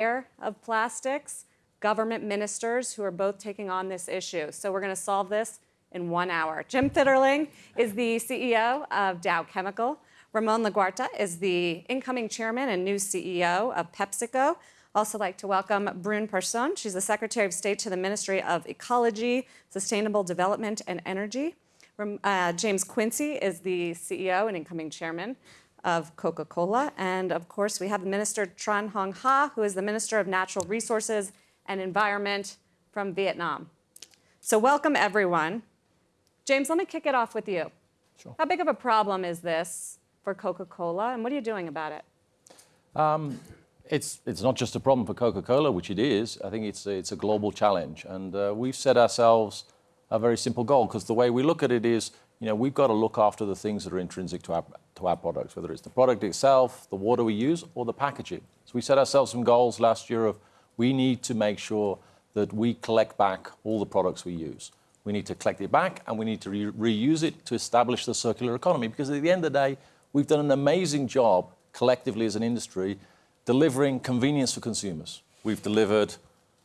of plastics, government ministers who are both taking on this issue. So we're going to solve this in one hour. Jim Fitterling is the CEO of Dow Chemical. Ramon Laguarta is the incoming chairman and new CEO of PepsiCo. Also like to welcome Brune Poirson. She's the Secretary of State to the Ministry of Ecology, Sustainable Development and Energy. Uh, James Quincy is the CEO and incoming chairman of Coca-Cola. And of course, we have Minister Tran Hong Ha, who is the Minister of Natural Resources and Environment from Vietnam. So welcome, everyone. James, let me kick it off with you. Sure. How big of a problem is this for Coca-Cola, and what are you doing about it? Um, it's, it's not just a problem for Coca-Cola, which it is. I think it's a, it's a global challenge. And uh, we've set ourselves a very simple goal, because the way we look at it is, you know, we've got to look after the things that are intrinsic to our, to our products, whether it's the product itself, the water we use, or the packaging. So we set ourselves some goals last year of we need to make sure that we collect back all the products we use. We need to collect it back and we need to re reuse it to establish the circular economy because at the end of the day, we've done an amazing job collectively as an industry delivering convenience for consumers. We've delivered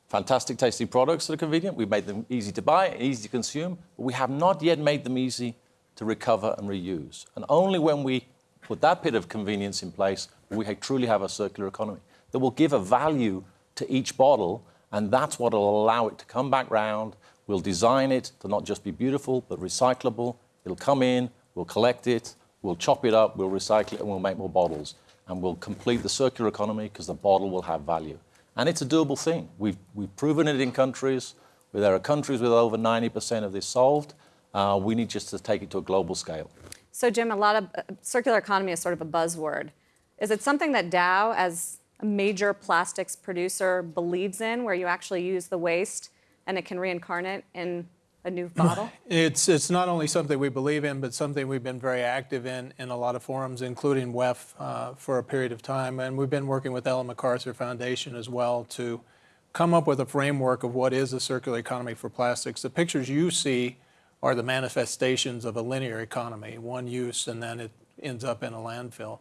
fantastic tasting products that are convenient. We've made them easy to buy, easy to consume, but we have not yet made them easy to recover and reuse. And only when we put that bit of convenience in place will we truly have a circular economy that will give a value to each bottle, and that's what will allow it to come back round. We'll design it to not just be beautiful, but recyclable. It'll come in, we'll collect it, we'll chop it up, we'll recycle it, and we'll make more bottles. And we'll complete the circular economy because the bottle will have value. And it's a doable thing. We've, we've proven it in countries where there are countries with over 90% of this solved. Uh, we need just to take it to a global scale. So Jim, a lot of uh, circular economy is sort of a buzzword. Is it something that Dow, as a major plastics producer, believes in, where you actually use the waste and it can reincarnate in a new bottle? It's, it's not only something we believe in, but something we've been very active in in a lot of forums, including WEF, uh, for a period of time. And we've been working with Ellen MacArthur Foundation as well to come up with a framework of what is a circular economy for plastics. The pictures you see are the manifestations of a linear economy, one use and then it ends up in a landfill.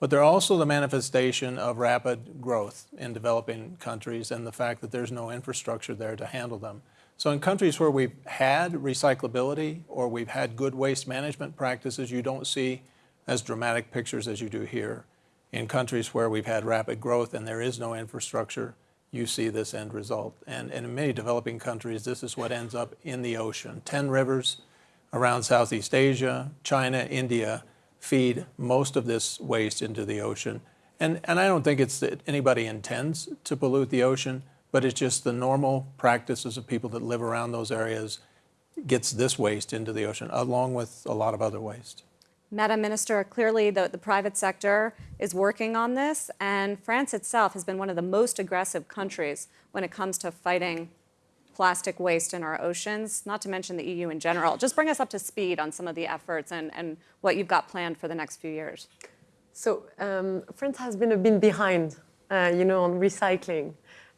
But they're also the manifestation of rapid growth in developing countries and the fact that there's no infrastructure there to handle them. So in countries where we've had recyclability or we've had good waste management practices, you don't see as dramatic pictures as you do here. In countries where we've had rapid growth and there is no infrastructure, you see this end result. And, and in many developing countries, this is what ends up in the ocean. 10 rivers around Southeast Asia, China, India feed most of this waste into the ocean. And, and I don't think it's that anybody intends to pollute the ocean, but it's just the normal practices of people that live around those areas gets this waste into the ocean, along with a lot of other waste. Madam Minister, clearly the, the private sector is working on this, and France itself has been one of the most aggressive countries when it comes to fighting plastic waste in our oceans, not to mention the EU in general. Just bring us up to speed on some of the efforts and, and what you've got planned for the next few years. So um, France has been a bit behind, uh, you know, on recycling,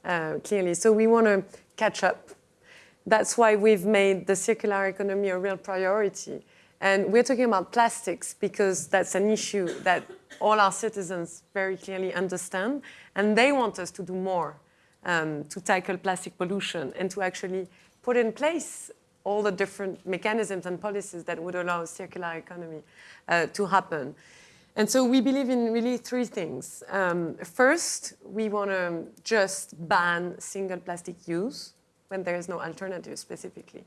uh, clearly. So we want to catch up. That's why we've made the circular economy a real priority. And we're talking about plastics because that's an issue that all our citizens very clearly understand. And they want us to do more um, to tackle plastic pollution and to actually put in place all the different mechanisms and policies that would allow a circular economy uh, to happen. And so we believe in really three things. Um, first, we want to just ban single plastic use when there is no alternative specifically.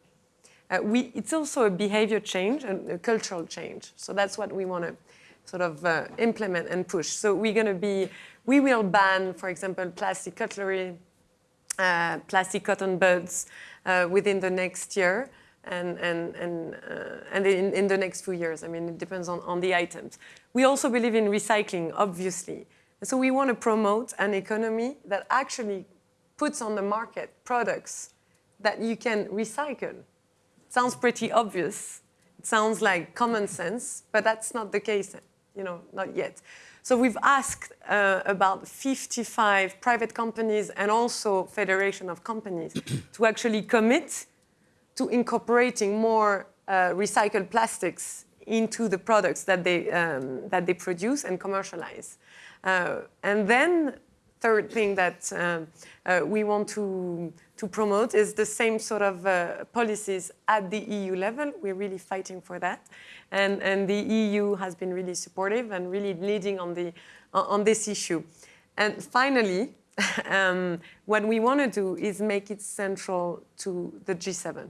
Uh, we, it's also a behavior change and a cultural change. So that's what we want to sort of uh, implement and push. So we're going to be, we will ban, for example, plastic cutlery, uh, plastic cotton buds uh, within the next year and, and, and, uh, and in, in, the next few years. I mean, it depends on, on the items. We also believe in recycling, obviously. So we want to promote an economy that actually puts on the market products that you can recycle sounds pretty obvious. It sounds like common sense, but that's not the case, you know, not yet. So we've asked uh, about 55 private companies and also federation of companies to actually commit to incorporating more uh, recycled plastics into the products that they, um, that they produce and commercialize. Uh, and then third thing that um, uh, we want to, to promote is the same sort of uh, policies at the EU level. We're really fighting for that. And, and the EU has been really supportive and really leading on, the, on this issue. And finally, um, what we want to do is make it central to the G7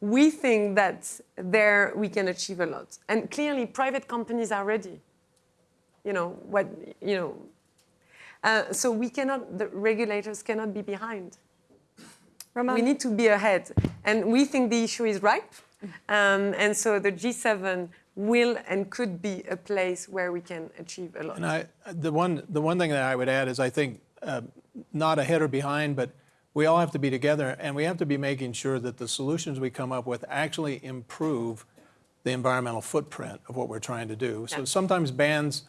we think that there we can achieve a lot. And clearly, private companies are ready. You know what? You know. Uh, so we cannot. The regulators cannot be behind. Ramon, We need to be ahead, and we think the issue is ripe. Um, and so the G7 will and could be a place where we can achieve a lot. And I, the one, the one thing that I would add is I think uh, not ahead or behind, but we all have to be together and we have to be making sure that the solutions we come up with actually improve the environmental footprint of what we're trying to do. So Yeah. sometimes bans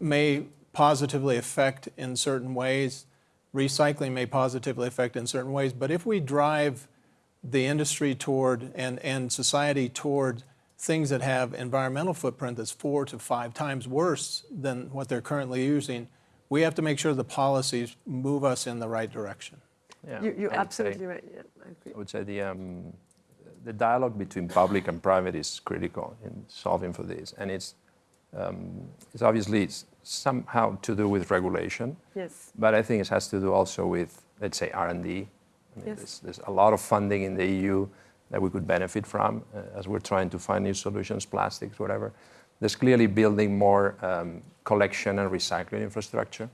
may positively affect in certain ways, recycling may positively affect in certain ways, but if we drive the industry toward and, and society toward things that have environmental footprint that's four to five times worse than what they're currently using, we have to make sure the policies move us in the right direction. Yeah, You, you're I'd say- absolutely right. Yeah, I agree. I would say the, um, the dialogue between public and private is critical in solving for this. And it's, um, it's obviously it's somehow to do with regulation, Yes. but I think it has to do also with, let's say, R&D. I mean, Yes. there's, there's a lot of funding in the EU that we could benefit from uh, as we're trying to find new solutions, plastics, whatever. There's clearly building more um, collection and recycling infrastructure.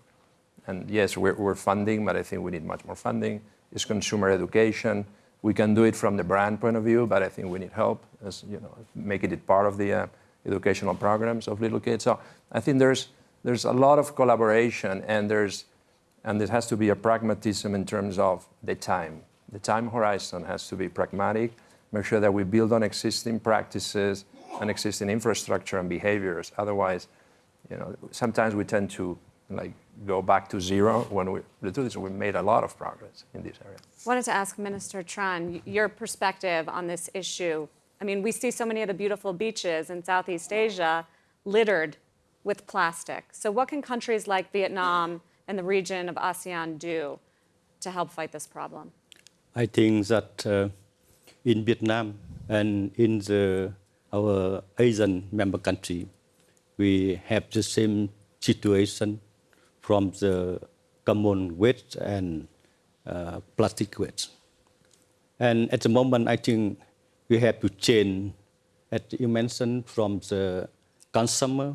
And yes, we're, we're funding, but I think we need much more funding. It's consumer education. We can do it from the brand point of view, but I think we need help, as you know, making it part of the uh, educational programs of little kids. So I think there's there's a lot of collaboration, and there's and there has to be a pragmatism in terms of the time. The time horizon has to be pragmatic. Make sure that we build on existing practices and existing infrastructure and behaviors. Otherwise, you know, sometimes we tend to like go back to zero when we, the truth is we made a lot of progress in this area. I wanted to ask Minister Tran your perspective on this issue. I mean, we see so many of the beautiful beaches in Southeast Asia littered with plastic. So, what can countries like Vietnam and the region of ASEAN do to help fight this problem? I think that uh, in Vietnam and in the, our ASEAN member country, we have the same situation from the common waste and uh, plastic waste. And at the moment, I think we have to change, as you mentioned, from the consumer,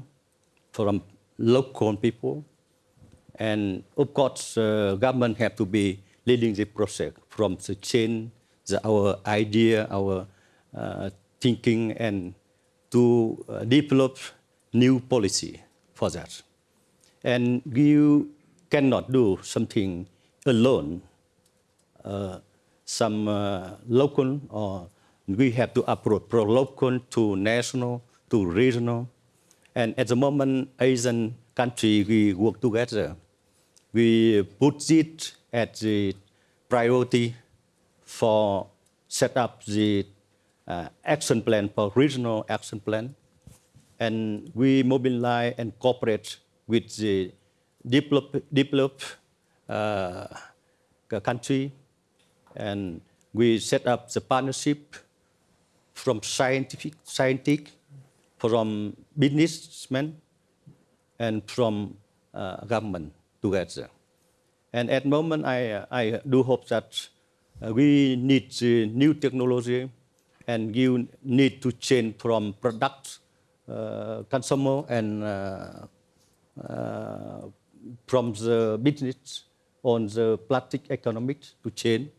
from local people, and of course, uh, government have to be leading the process from the change, the, our idea, our uh, thinking, and to uh, develop new policy for that. And you cannot do something alone. Uh, some uh, local or we have to approach from local to national to regional. And at the moment, ASEAN country, we work together. We put it as the priority for set up the uh, action plan for regional action plan. And we mobilize and cooperate with the develop, develop uh, country and we set up the partnership from scientific, scientific, from businessmen, and from uh, government together. And at the moment, I, I do hope that uh, we need the new technology and you need to change from product, uh, consumer, and uh, uh, from the business on the plastic economics to change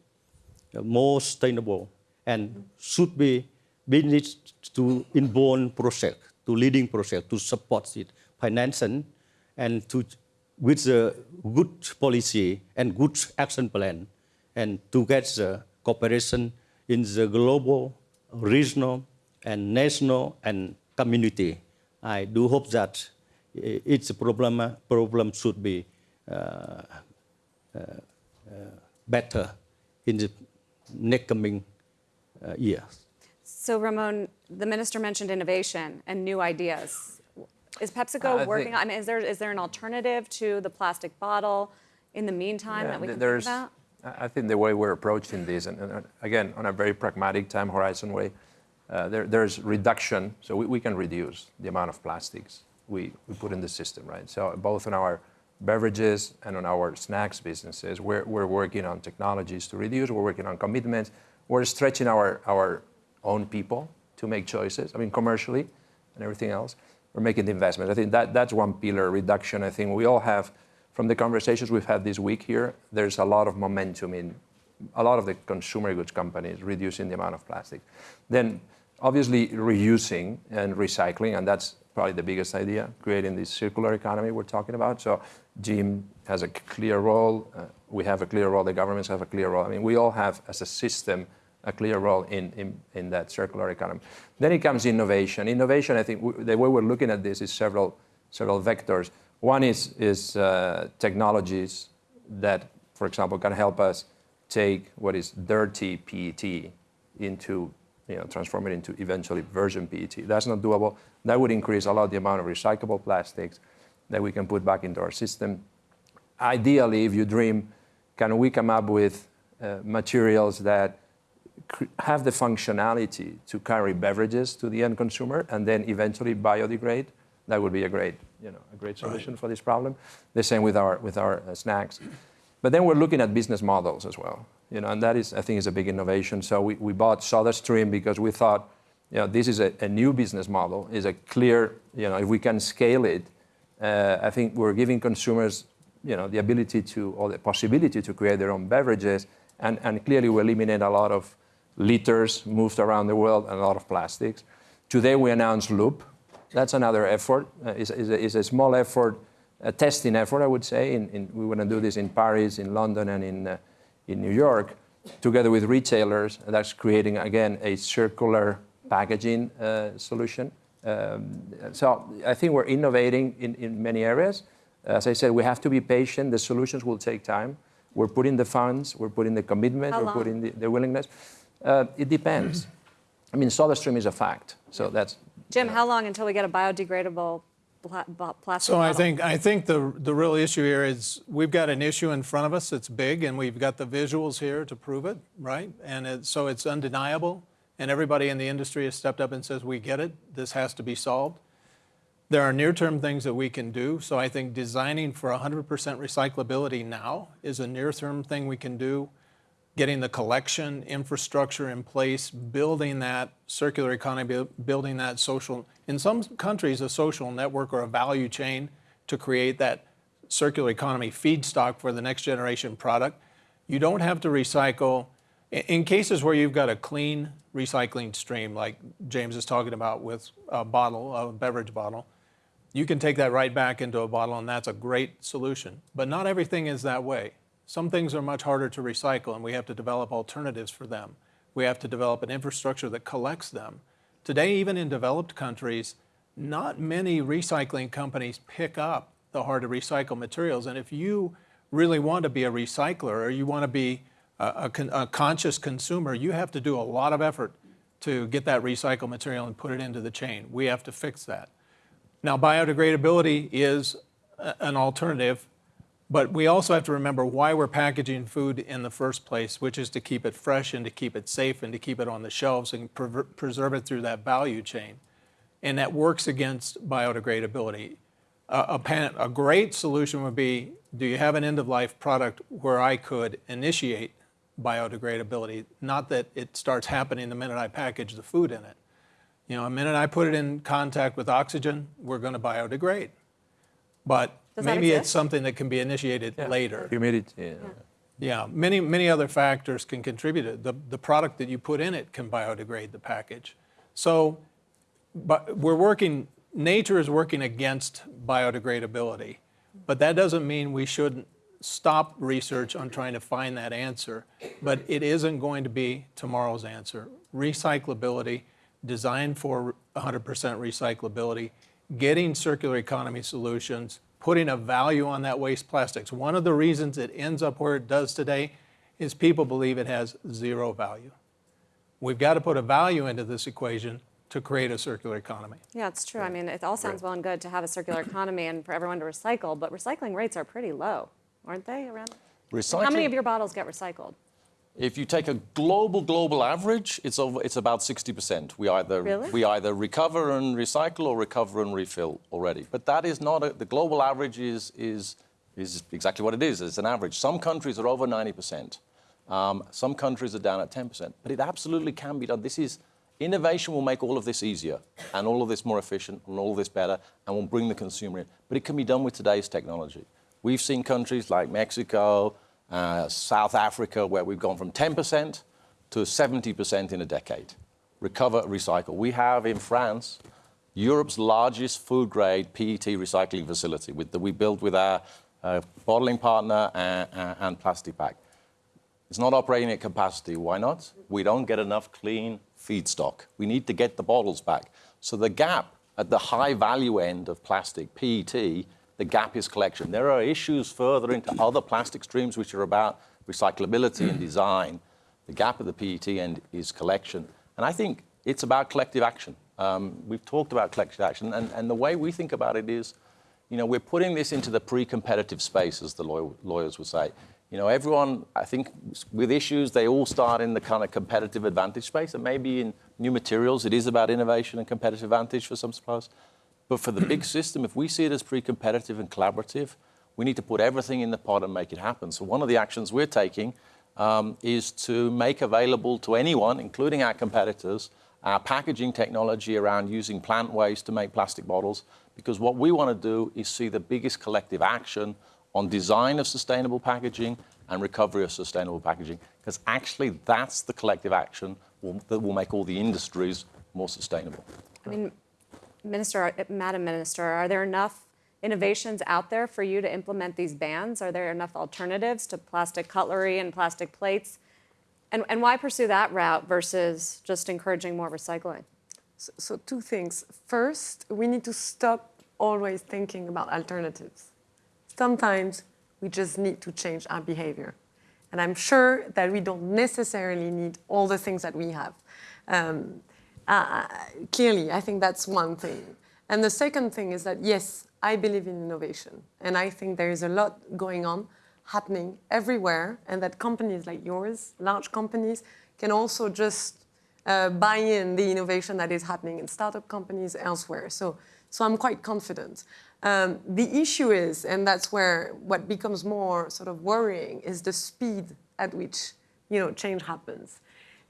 uh, more sustainable and should be business to inborn project, to leading project, to support it, financing, and to with the good policy and good action plan, and to get the cooperation in the global, regional, and national and community. I do hope that i- its problem problem should be uh, better in the next coming uh, years. So, Ramon, the minister mentioned innovation and new ideas. Is PepsiCo I working on, I mean, is there, is there an alternative to the plastic bottle in the meantime Yeah, that we can think about? I think the way we're approaching this, and, and, uh, again, on a very pragmatic time horizon way, uh, there, there's reduction, so we, we can reduce the amount of plastics we, we put in the system, right? So both on our beverages and on our snacks businesses, we're, we're working on technologies to reduce, we're working on commitments, we're stretching our, our own people to make choices, I mean, commercially and everything else. We're making the investments. I think that, that's one pillar reduction. I think we all have, from the conversations we've had this week here, there's a lot of momentum in a lot of the consumer goods companies reducing the amount of plastic. Then, obviously, reusing and recycling, and that's probably the biggest idea, creating this circular economy we're talking about. So, Jim has a clear role. Uh, we have a clear role. The governments have a clear role. I mean, we all have, as a system, a clear role in, in, in that circular economy. Then it comes innovation. Innovation, I think, the way we're looking at this is several, several vectors. One is, is uh, technologies that, for example, can help us take what is dirty PET into, you know, transform it into eventually virgin PET. That's not doable. That would increase a lot the amount of recyclable plastics that we can put back into our system. Ideally, if you dream, can we come up with uh, materials that have the functionality to carry beverages to the end consumer and then eventually biodegrade? That would be a great, you know, a great solution for this problem. The same with our with our uh, snacks. But then we're looking at business models as well, you know, and that is, I think, is a big innovation. So we, we bought SodaStream because we thought, you know, this is a, a new business model, is a clear, you know, if we can scale it, uh, I think we're giving consumers, you know, the ability to, or the possibility to create their own beverages, and, and clearly we eliminate a lot of liters moved around the world and a lot of plastics. Today we announced Loop. That's another effort. Uh, it's, it's, a, it's a small effort, a testing effort, I would say. In, in, we want to do this in Paris, in London, and in, uh, in New York, together with retailers. And that's creating, again, a circular packaging uh, solution. Um, so I think we're innovating in, in many areas. As I said, we have to be patient. The solutions will take time. We're putting the funds, we're putting the commitment, How we're long? putting the, the willingness. Uh, it depends. I mean, SodaStream is a fact. So that's Jim, how long until we get a biodegradable pla- bo- plastic So I think, I think the, the real issue here is we've got an issue in front of us that's big and we've got the visuals here to prove it, right? And it, so it's undeniable and everybody in the industry has stepped up and says, we get it, this has to be solved. There are near-term things that we can do. So I think designing for 100% recyclability now is a near-term thing we can do. Getting the collection infrastructure in place, building that circular economy, building that social, in some countries, a social network or a value chain to create that circular economy feedstock for the next generation product. You don't have to recycle. In cases where you've got a clean recycling stream, like James is talking about with a bottle, a beverage bottle, you can take that right back into a bottle and that's a great solution. But not everything is that way. Some things are much harder to recycle and we have to develop alternatives for them. We have to develop an infrastructure that collects them. Today, even in developed countries, not many recycling companies pick up the hard to recycle materials. And if you really want to be a recycler or you want to be a, a a conscious consumer, you have to do a lot of effort to get that recycled material and put it into the chain. We have to fix that. Now, biodegradability is an alternative, but we also have to remember why we're packaging food in the first place, which is to keep it fresh and to keep it safe and to keep it on the shelves and prever- preserve it through that value chain. And that works against biodegradability. A, a, a great solution would be do you have an end of life product where I could initiate biodegradability? Not that it starts happening the minute I package the food in it. You know, the minute I put it in contact with oxygen, we're going to biodegrade. But Does that maybe it's something that can be initiated later. humidity. Yeah. Yeah, many, many other factors can contribute. it. The, the product that you put in it can biodegrade the package. So, but we're working, nature is working against biodegradability. But that doesn't mean we shouldn't stop research on trying to find that answer. But it isn't going to be tomorrow's answer. Recyclability, designed for 100% recyclability, getting circular economy solutions, putting a value on that waste plastics. One of the reasons it ends up where it does today is people believe it has zero value. We've got to put a value into this equation to create a circular economy. Yeah, it's true. I mean, it all sounds well and good to have a circular economy and for everyone to recycle, but recycling rates are pretty low, aren't they? Around. Recycling, How many of your bottles get recycled? If you take a global global average, it's over, it's about 60%. We either Really? we either recover and recycle or recover and refill already. But that is not a, the global average is is is exactly what it is. It's an average. Some countries are over 90%. Um, some countries are down at 10%. But it absolutely can be done. This is innovation will make all of this easier and all of this more efficient and all of this better and will bring the consumer in. But it can be done with today's technology. We've seen countries like Mexico, uh, South Africa, where we've gone from 10% to 70% in a decade. Recover, recycle. We have in France Europe's largest food grade PET recycling facility with the, we built with our uh, bottling partner and, and Plastipak. It's not operating at capacity. Why not? We don't get enough clean feedstock. We need to get the bottles back. So the gap at the high value end of plastic, PET, the gap is collection. There are issues further into other plastic streams which are about recyclability and design. The gap at the PET end is collection. And I think it's about collective action. Um, we've talked about collective action, and, and the way we think about it is, you know, we're putting this into the pre-competitive space, as the law- lawyers would say. You know, everyone, I think, with issues, they all start in the kind of competitive advantage space, and maybe in new materials, it is about innovation and competitive advantage for some suppliers. But for the big system, if we see it as pre-competitive and collaborative, we need to put everything in the pot and make it happen. So one of the actions we're taking um, is to make available to anyone, including our competitors, our packaging technology around using plant waste to make plastic bottles, because what we want to do is see the biggest collective action on design of sustainable packaging and recovery of sustainable packaging, because actually that's the collective action will, that will make all the industries more sustainable. I mean, Minister, Madam Minister, are there enough innovations out there for you to implement these bans? Are there enough alternatives to plastic cutlery and plastic plates? And, and why pursue that route versus just encouraging more recycling? So, so two things. First, we need to stop always thinking about alternatives. Sometimes we just need to change our behavior. And I'm sure that we don't necessarily need all the things that we have. Um, uh, clearly, I think that's one thing. And the second thing is that, yes, I believe in innovation. And I think there is a lot going on, happening everywhere, and that companies like yours, large companies, can also just uh, buy in the innovation that is happening in startup companies elsewhere. So, so I'm quite confident. Um, the issue is, and that's where what becomes more sort of worrying, is the speed at which you know change happens.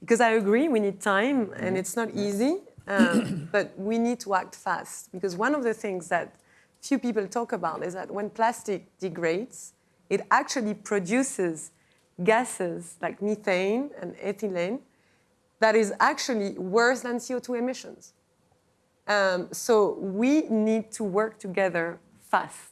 Because I agree, we need time, and it's not easy, um, but we need to act fast. Because one of the things that few people talk about is that when plastic degrades, it actually produces gases like methane and ethylene that is actually worse than CO2 emissions. Um, so we need to work together fast.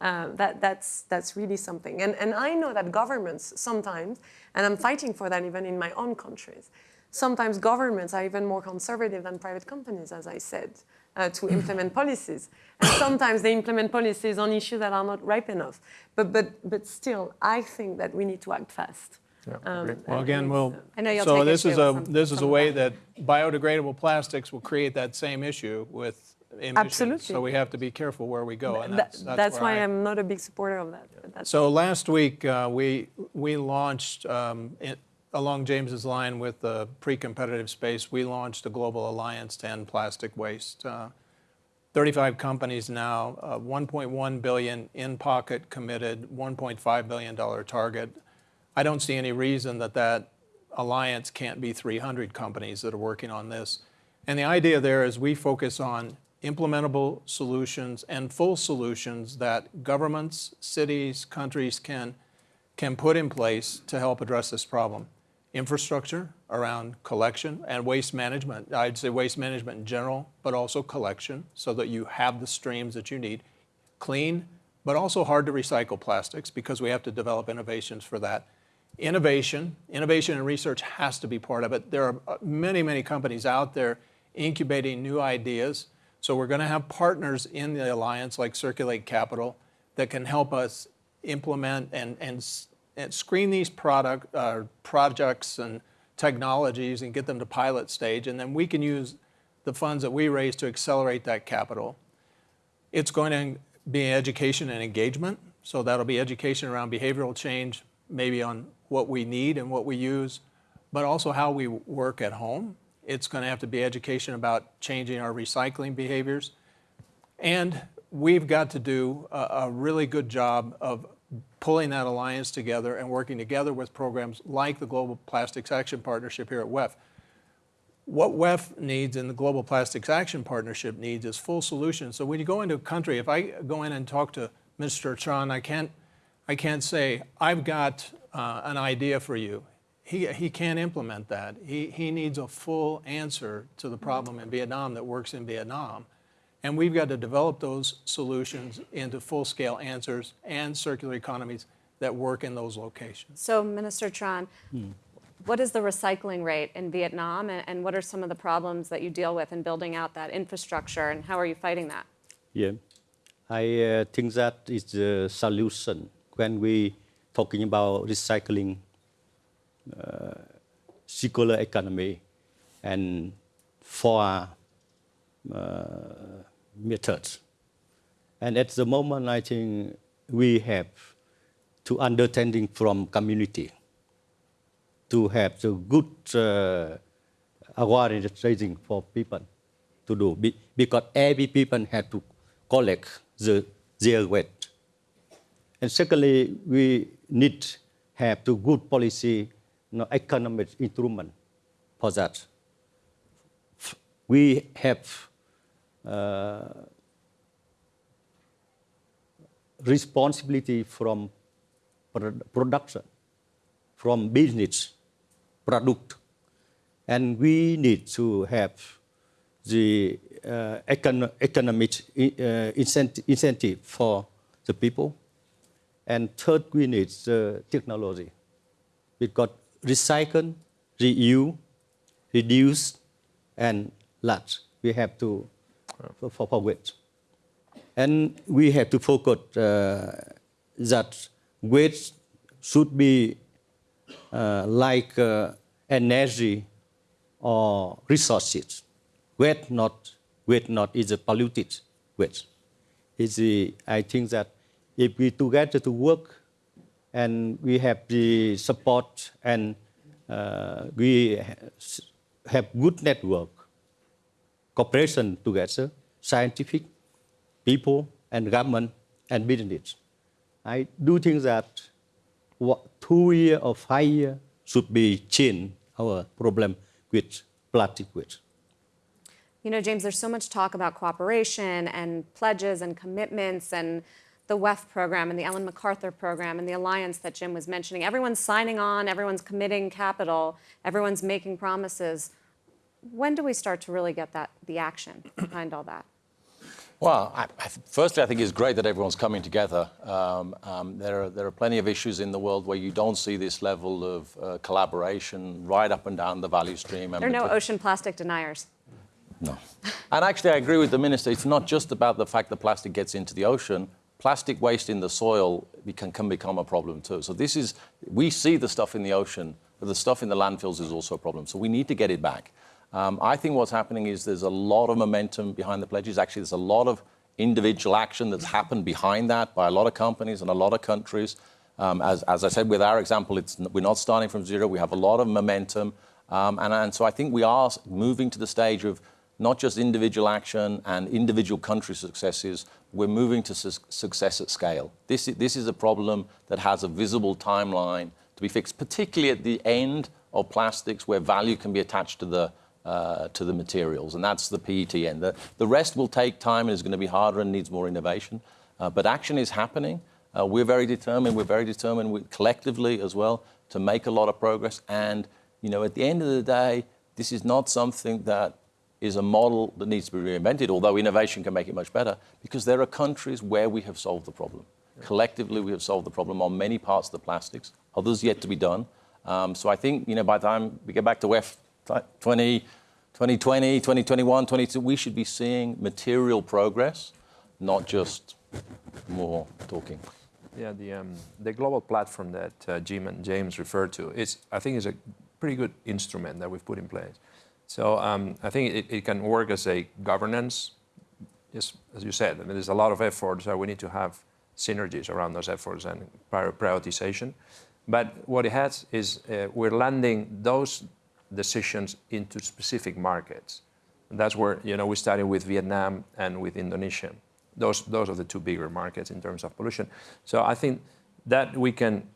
Uh, that, that's, that's really something. And, and I know that governments sometimes, and I'm fighting for that even in my own countries, sometimes governments are even more conservative than private companies, as I said, uh, to implement policies. And sometimes they implement policies on issues that are not ripe enough. But, but, but still, I think that we need to act fast. Um, Well, again, we'll, I know you'll so this is a, some- this is a way that biodegradable plastics will create that same issue with emissions. Absolutely. So we have to be careful where we go, and That- that's, that's why I- I'm not a big supporter of that. that's- So last week, uh, we, we launched, um, it- along James's line with the pre-competitive space, we launched a global alliance to end plastic waste. Uh, 35 companies now, uh, 1.1 billion in pocket committed, 1.5 billion dollar target. I don't see any reason that that alliance can't be 300 companies that are working on this. And the idea there is we focus on implementable solutions and full solutions that governments, cities, countries can, can put in place to help address this problem. Infrastructure around collection and waste management. I'd say waste management in general, but also collection so that you have the streams that you need. Clean, but also hard to recycle plastics because we have to develop innovations for that. Innovation, innovation and research has to be part of it. There are uh, many, many companies out there incubating new ideas. So we're going to have partners in the alliance like Circulate Capital that can help us implement and, and, and screen these product, uh, projects and technologies and get them to pilot stage. And then we can use the funds that we raise to accelerate that capital. It's going to be education and engagement. So that'll be education around behavioral change, maybe on what we need and what we use, but also how we work at home. It's going to have to be education about changing our recycling behaviors. And we've got to do a, a really good job of pulling that alliance together and working together with programs like the Global Plastics Action Partnership here at WEF. What WEF needs and the Global Plastics Action Partnership needs is full solutions. So when you go into a country, if I go in and talk to Mr. Chan, I can't, I can't say, I've got uh, an idea for you. He, he can't implement that. He, he needs a full answer to the problem in Vietnam that works in Vietnam. And we've got to develop those solutions into full-scale answers and circular economies that work in those locations. So, Minister Tran, what is the recycling rate in Vietnam, and, and what are some of the problems that you deal with in building out that infrastructure, and how are you fighting that? Yeah, I uh, think that is the solution when we talking about recycling, circular economy, and four uh, methods. And at the moment, I think we have to understanding from community to have the good uh, awareness raising for people to do Be- because every people have to collect the their waste. And secondly, we need have the good policy, know, economic instrument for that. We have uh, responsibility from production, from business, product, and we need to have the uh, econ- economic uh, incent- incentive for the people. And third, we need the technology. Because recycle, reuse, reduce, and large. We have to for, for. And we have to focus uh, that waste should be uh, like uh, energy or resources. Waste not, waste not is a polluted waste. The, I think that if we together to work and we have the support and uh, we have good network, cooperation together, scientific, people and government and business. I do think that what, two year or five year should be change our problem with plastic waste. You know, James, there's so much talk about cooperation and pledges and commitments and the WEF program and the Ellen MacArthur program and the alliance that Jim was mentioning. Everyone's signing on, everyone's committing capital, everyone's making promises. When do we start to really get that the action behind all that? Well, I, I firstly, I think it's great that everyone's coming together. Um, um, there, are, there are plenty of issues in the world where you don't see this level of uh, collaboration right up and down the value stream. and There are no ocean plastic deniers. No. And actually, I agree with the minister. It's not just about the fact that plastic gets into the ocean. Plastic waste in the soil can, can become a problem too. So this is, we see the stuff in the ocean, but the stuff in the landfills is also a problem. So we need to get it back. Um, I think what's happening is there's a lot of momentum behind the pledges. Actually, there's a lot of individual action that's happened behind that by a lot of companies and a lot of countries. Um, as, as I said, with our example, it's, we're not starting from zero. We have a lot of momentum. Um, and, and so I think we are moving to the stage of not just individual action and individual country successes, we're moving to su- success at scale. This, this is a problem that has a visible timeline to be fixed, particularly at the end of plastics where value can be attached to the, uh, to the materials, and that's the PET end. The, the rest will take time and is going to be harder and needs more innovation. Uh, but action is happening. Uh, we're very determined. We're very determined we, collectively as well to make a lot of progress. And you know, at the end of the day, this is not something that is a model that needs to be reinvented, although innovation can make it much better, because there are countries where we have solved the problem. Collectively, we have solved the problem on many parts of the plastics, others yet to be done. Um, so I think, you know, by the time we get back to WEF 20, 2020, 2021, 22, we should be seeing material progress, not just more talking. Yeah, the, um, the global platform that uh, Jim and James referred to is, I think, is a pretty good instrument that we've put in place. So um, I think it, it can work as a governance, just as you said. I mean, there's a lot of efforts, so we need to have synergies around those efforts and prioritization. But what it has is uh, we're landing those decisions into specific markets. And that's where you know we started with Vietnam and with Indonesia. Those those are the two bigger markets in terms of pollution. So I think that we can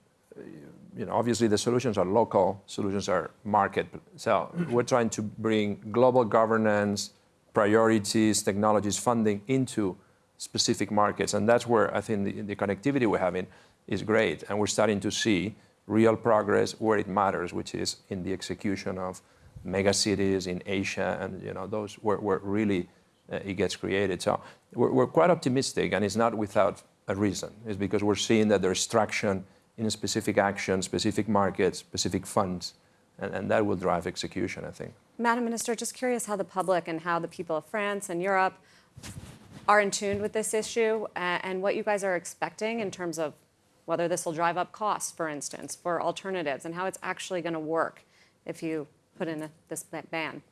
you know, obviously the solutions are local, solutions are market. So we're trying to bring global governance, priorities, technologies, funding into specific markets. And that's where I think the, the connectivity we're having is great. And we're starting to see real progress where it matters, which is in the execution of mega cities in Asia and you know, those where, where really uh, it gets created. So we're, we're quite optimistic, and it's not without a reason. It's because we're seeing that there's traction in specific actions, specific markets, specific funds, and, and that will drive execution, I think. Madam Minister, just curious how the public and how the people of France and Europe are in tune with this issue and what you guys are expecting in terms of whether this will drive up costs, for instance, for alternatives, and how it's actually going to work if you put in a, this ban.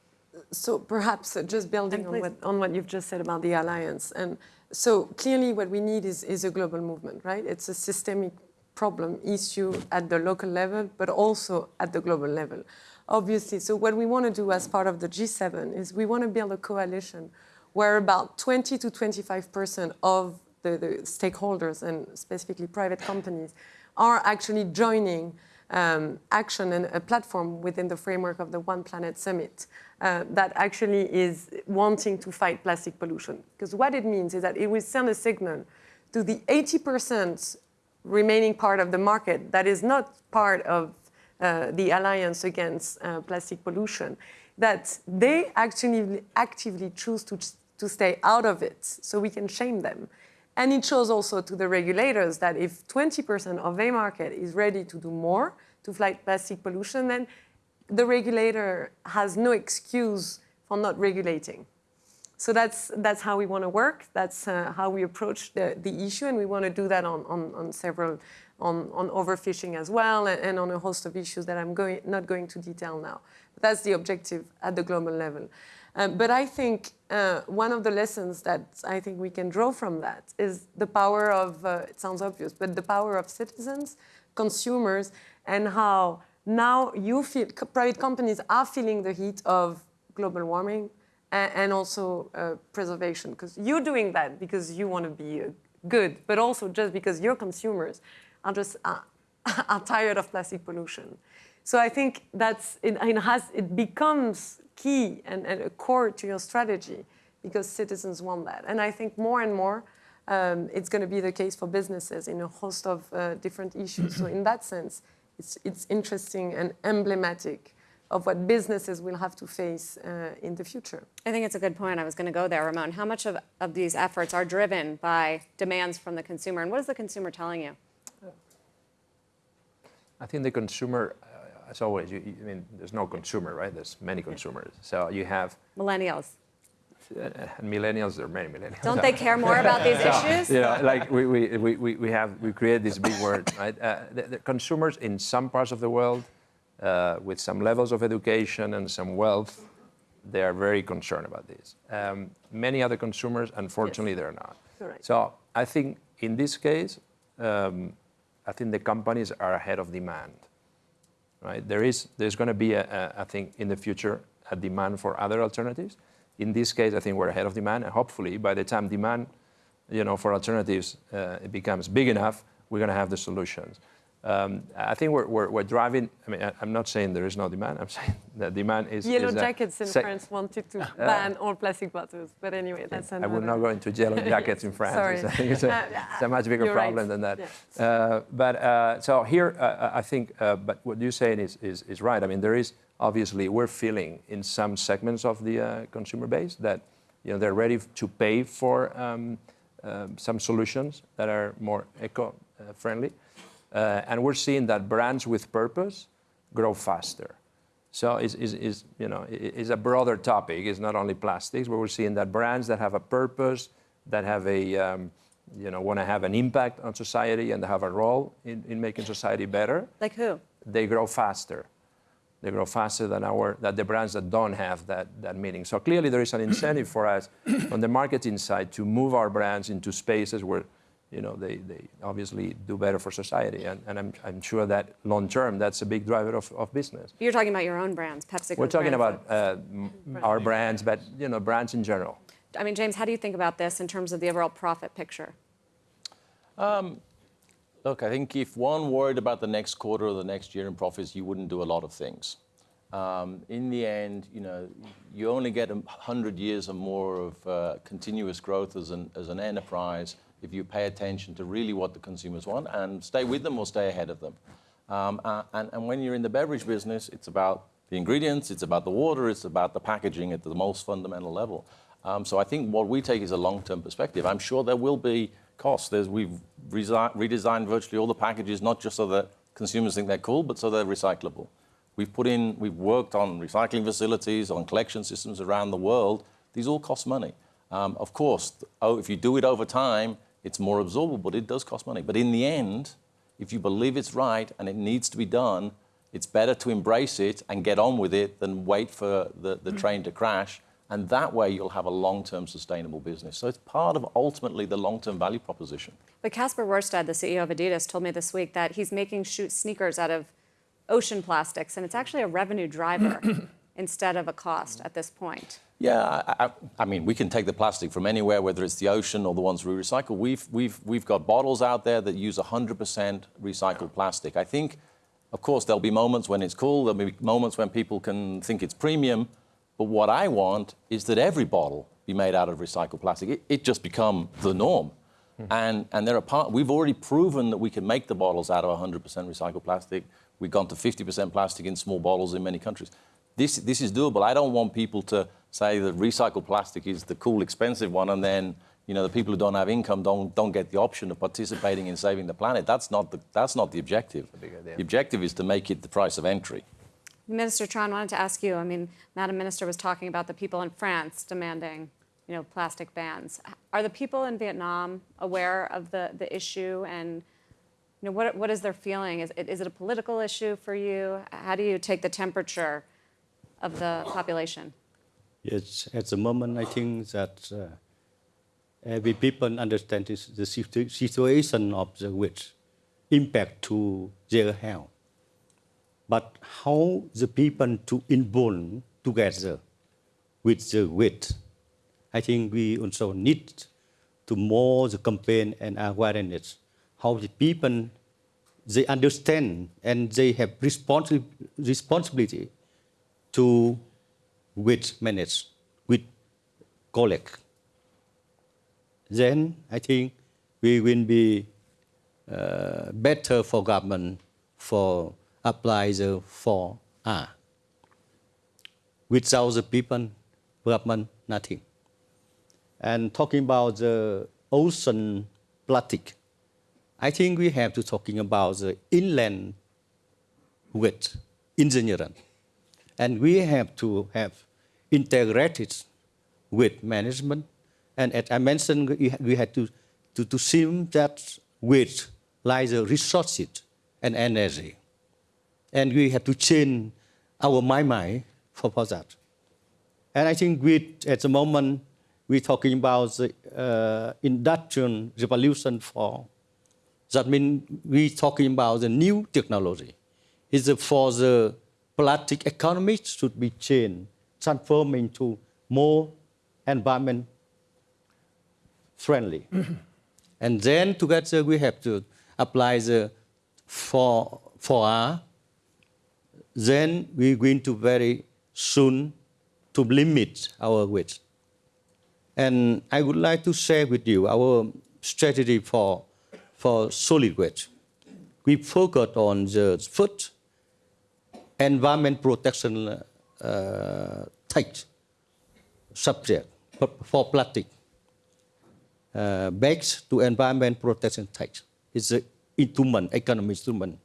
So perhaps uh, just building on what, on what you've just said about the alliance. And so clearly what we need is, is a global movement, right? It's a systemic problem issue at the local level, but also at the global level. Obviously, so what we want to do as part of the G7 is we want to build a coalition where about 20 to 25% of the, the stakeholders and specifically private companies are actually joining um, action and a platform within the framework of the One Planet Summit uh, that actually is wanting to fight plastic pollution. Because what it means is that it will send a signal to the 80% remaining part of the market that is not part of uh, the alliance against uh, plastic pollution, that they actually actively choose to, to stay out of it, so we can shame them. And it shows also to the regulators that if 20% of a market is ready to do more to fight plastic pollution, then the regulator has no excuse for not regulating. So that's, that's how we want to work. That's uh, how we approach the, the issue, and we want to do that on, on, on several, on, on overfishing as well, and, and on a host of issues that I'm going, not going to detail now. But that's the objective at the global level. Um, but I think uh, one of the lessons that I think we can draw from that is the power of, uh, it sounds obvious, but the power of citizens, consumers, and how now you feel, private companies are feeling the heat of global warming and, also uh, preservation. Because you're doing that because you want to be uh, good, but also just because your consumers are just uh, are tired of plastic pollution. So I think that's it, it has it becomes key and, and a core to your strategy because citizens want that. And I think more and more um, it's going to be the case for businesses in a host of uh, different issues. so in that sense, it's it's interesting and emblematic of what businesses will have to face uh, in the future. I think it's a good point. I was going to go there, Ramon. How much of, of these efforts are driven by demands from the consumer, and what is the consumer telling you? I think the consumer, uh, as always, you, you- I mean, there's no consumer, right? There's many consumers. So you have, Millennials. uh, and millennials, there are many millennials. Don't they care more about these issues? you know, like we, we, we, we we have, we create this big word, right? Uh, the, the consumers in some parts of the world, uh, with some levels of education and some wealth, they are very concerned about this. Um, many other consumers, unfortunately, they're not. Correct. So I think in this case, um, I think the companies are ahead of demand, right? There is, there's going to be, a, a, I think, in the future, a demand for other alternatives. In this case, I think we're ahead of demand, and hopefully, by the time demand, you know, for alternatives uh, it becomes big enough, we're going to have the solutions. Um, I think we're, we're, we're driving. I mean, I, I'm not saying there is no demand. I'm saying that demand is. Yellow is, uh, jackets in France wanted to ban all plastic bottles, but anyway, that's I another. would not go into yellow jackets in France. Sorry. I think it's a, it's a much bigger You're right. problem than that. Yeah. Uh, but uh, so here, uh, I think, uh, but what you're saying is, is, is right. I mean, there is obviously we're feeling in some segments of the uh, consumer base that you know they're ready to pay for um, um some solutions that are more eco-friendly, uh, and we're seeing that brands with purpose grow faster. So it's, it's, it's, you know, it's a broader topic. It's not only plastics, but we're seeing that brands that have a purpose, that have a, um, you know, want to have an impact on society and have a role in, in making society better, Like who? they grow faster. they grow faster than the brands that don't have that that meaning. So clearly there is an incentive for us on the marketing side to move our brands into spaces where you know they, they obviously do better for society. And, and I'm, I'm sure that long term that's a big driver of, of business. You're talking about your own brands, PepsiCo. We're talking about uh, m- our brands, but you know brands in general. I mean, James, how do you think about this in terms of the overall profit picture? Look, I think if one worried about the next quarter or the next year in profits, you wouldn't do a lot of things. Um, in the end, you know, you only get a hundred years or more of uh, continuous growth as an, as an enterprise if you pay attention to really what the consumers want and stay with them or stay ahead of them. Um, uh, and, and when you're in the beverage business, it's about the ingredients, it's about the water, it's about the packaging at the most fundamental level. Um, so I think what we take is a long-term perspective. I'm sure there will be costs. There's, we've redesigned virtually all the packages, not just so that consumers think they're cool, but so they're recyclable. We've put in, we've worked on recycling facilities, on collection systems around the world. These all cost money. Um, of course, oh, if you do it over time, it's more absorbable, but it does cost money. But in the end, if you believe it's right and it needs to be done, it's better to embrace it and get on with it than wait for the, the mm. train to crash. And that way you'll have a long-term sustainable business. So it's part of ultimately the long-term value proposition. But Kasper Rorsted, the CEO of Adidas, told me this week that he's making shoot sneakers out of ocean plastics, and it's actually a revenue driver instead of a cost at this point. Yeah, I, I, I mean, we can take the plastic from anywhere, whether it's the ocean or the ones we recycle. We've, we've, we've got bottles out there that use 100% recycled plastic. I think, of course, there'll be moments when it's cool, there'll be moments when people can think it's premium, but what I want is that every bottle be made out of recycled plastic. It, it just become the norm. Hmm. And, and there are part, we've already proven that we can make the bottles out of 100% recycled plastic. We've gone to 50% plastic in small bottles in many countries. This, this is doable. I don't want people to say that recycled plastic is the cool, expensive one, and then you know the people who don't have income don't, don't get the option of participating in saving the planet. That's not the, that's not the objective. big. The objective is to make it the price of entry. Minister Tran wanted to ask you. I mean, Madam Minister was talking about the people in France demanding, you know, plastic bans. Are the people in Vietnam aware of the, the issue and you know, what, what is their feeling? Is it, is it a political issue for you? How do you take the temperature of the population? Yes, at the moment, I think that uh, every people understand this, the situ- situation of the wheat impact to their health. But how the people to involve together with the wheat, I think we also need to more the campaign and awareness, how the people, they understand and they have responsi- responsibility to with manage, with collect. Then I think we will be uh, better for government for apply the 4R. Without the people, government, nothing. And talking about the ocean plastic, I think we have to talking about the inland wet engineering. And we have to have integrated with management. And as I mentioned, we, had to, to, to see that with like the resources and energy. And we have to change our mind, mind for, for that. And I think we, at the moment, we're talking about the uh, industrial revolution for, that means we're talking about the new technology. It's for the plastic economy should be changed, transformed into more environment friendly. and then together we have to apply the 4, 4R. Then we're going to very soon to limit our waste. And I would like to share with you our strategy for, for solid waste. We focus on the food environment protection uh, type subject for- plastic uh, bags to environment protection type. It's an instrument, economic instrument.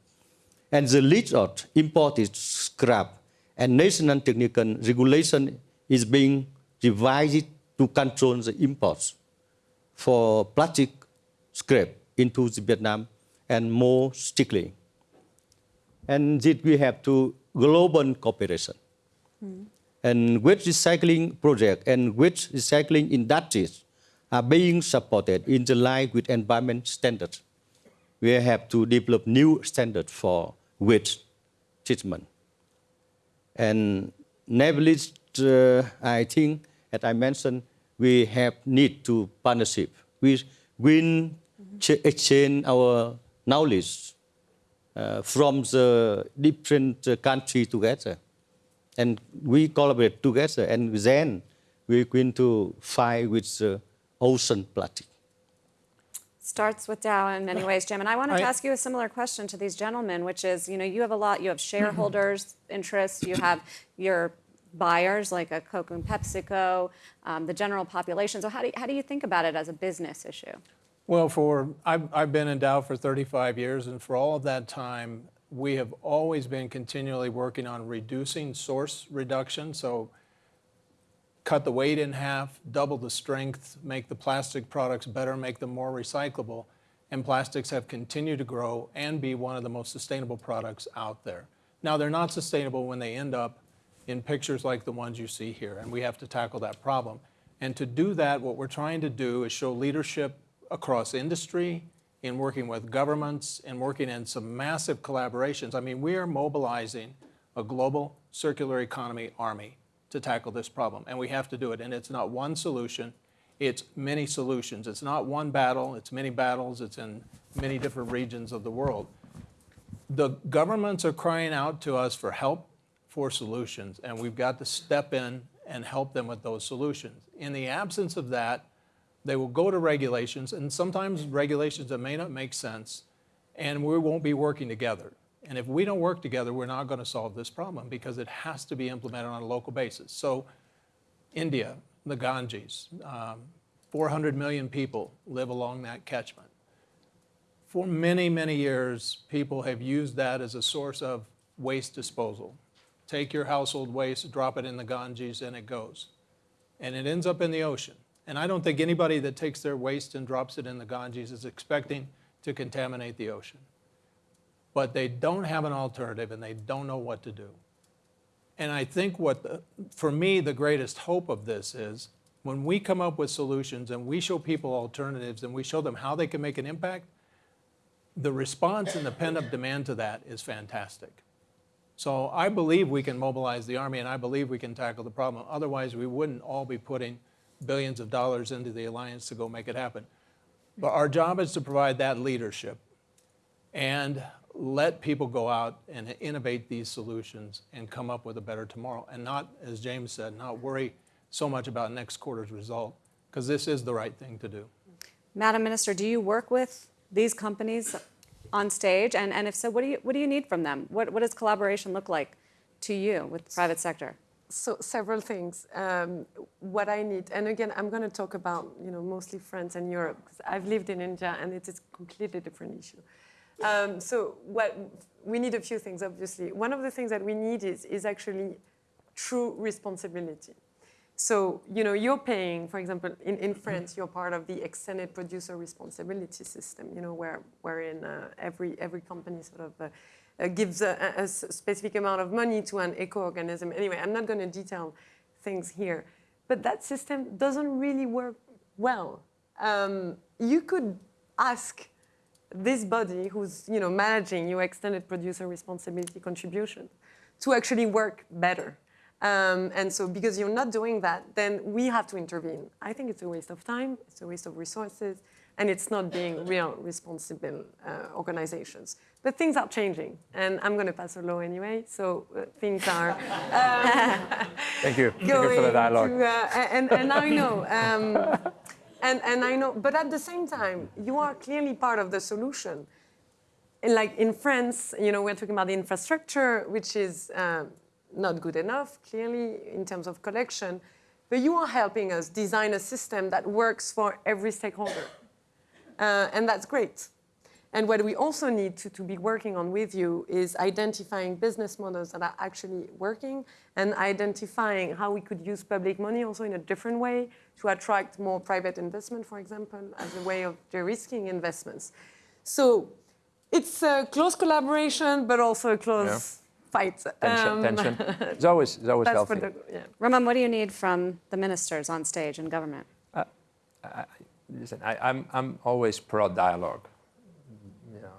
And the list of imported scrap and national technical regulation is being revised to control the imports for plastic scrap into Vietnam and more strictly. And this we have to global cooperation. And with recycling project and with recycling industries are being supported in the line with environment standards. We have to develop new standards for waste treatment. And nevertheless, uh, I think, as I mentioned, we have need to partnership. We will ch- exchange our knowledge from the different uh, country together, and we collaborate together, and then we're going to fight with the ocean plastic. starts with Dow in many ways, Jim. And I wanted to ask you a similar question to these gentlemen, which is, you know, you have a lot, you have shareholders' interests, you have your buyers like a Coke and PepsiCo, um, the general population. So how do, you, how do you think about it as a business issue? Well, for I've, I've been in Dow for 35 years, and for all of that time, we have always been continually working on reducing source reduction. So, cut the weight in half, double the strength, make the plastic products better, make them more recyclable. And plastics have continued to grow and be one of the most sustainable products out there. Now, they're not sustainable when they end up in pictures like the ones you see here, and we have to tackle that problem. And to do that, what we're trying to do is show leadership across industry, in working with governments, and working in some massive collaborations. I mean, we are mobilizing a global circular economy army to tackle this problem, and we have to do it. And it's not one solution, it's many solutions. It's not one battle, it's many battles, it's in many different regions of the world. The governments are crying out to us for help, for solutions, and we've got to step in and help them with those solutions. In the absence of that, they will go to regulations, and sometimes regulations that may not make sense, and we won't be working together. And if we don't work together, we're not going to solve this problem because it has to be implemented on a local basis. So, India, the Ganges, um, 400 million people live along that catchment. For many, many years, people have used that as a source of waste disposal. Take your household waste, drop it in the Ganges, and it goes. And it ends up in the ocean. And I don't think anybody that takes their waste and drops it in the Ganges is expecting to contaminate the ocean. But they don't have an alternative and they don't know what to do. And I think what, the, for me, the greatest hope of this is when we come up with solutions and we show people alternatives and we show them how they can make an impact, the response and the pent up demand to that is fantastic. So I believe we can mobilize the Army and I believe we can tackle the problem. Otherwise, we wouldn't all be putting billions of dollars into the alliance to go make it happen. But our job is to provide that leadership and let people go out and innovate these solutions and come up with a better tomorrow. And not, as James said, not worry so much about next quarter's result, because this is the right thing to do. Madam Minister, do you work with these companies on stage? And, and if so, what do, you, what do you need from them? What, what does collaboration look like to you with the private sector? So several things. Um, what I need, and again, I'm going to talk about you know mostly France and Europe because I've lived in India and it is a completely different issue. Um, so what we need a few things, obviously. One of the things that we need is is actually true responsibility. So you know you're paying, for example, in, in France, you're part of the extended producer responsibility system. You know where wherein uh, every every company sort of uh, uh, gives a, a, specific amount of money to an eco-organism. Anyway, I'm not going to detail things here, but that system doesn't really work well. Um, you could ask this body who's you know managing your extended producer responsibility contribution to actually work better. Um, and so because you're not doing that, then we have to intervene. I think it's a waste of time, it's a waste of resources, and it's not being real responsible uh, organizations. But things are changing, and I'm going to pass a law anyway, so uh, things are. Um, Thank you. Thank you for the dialogue. to, uh, and, and I know, um, and, and I know, but at the same time, you are clearly part of the solution. And like in France, you know, we're talking about the infrastructure, which is uh, not good enough, clearly, in terms of collection. But you are helping us design a system that works for every stakeholder. Uh, and that's great. And what we also need to, to be working on with you is identifying business models that are actually working and identifying how we could use public money also in a different way to attract more private investment, for example, as a way of de-risking investments. So it's a close collaboration, but also a close fight. tension. Um, tension. It's always, it's always healthy. the, yeah. Ramon, what do you need from the ministers on stage in government? Listen, I, I'm, I'm always pro dialogue. You know,